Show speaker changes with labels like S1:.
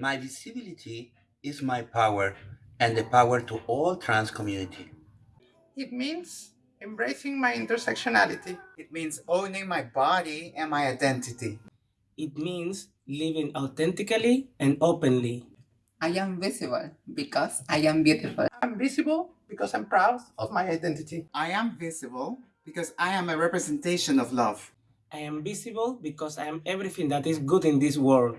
S1: My visibility is my power and the power to all trans community.
S2: It means embracing my intersectionality.
S3: It means owning my body and my identity.
S4: It means living authentically and openly.
S5: I am visible because I am beautiful.
S2: I'm visible because I'm proud of my identity.
S3: I am visible because I am a representation of love.
S4: I am visible because I am everything that is good in this world.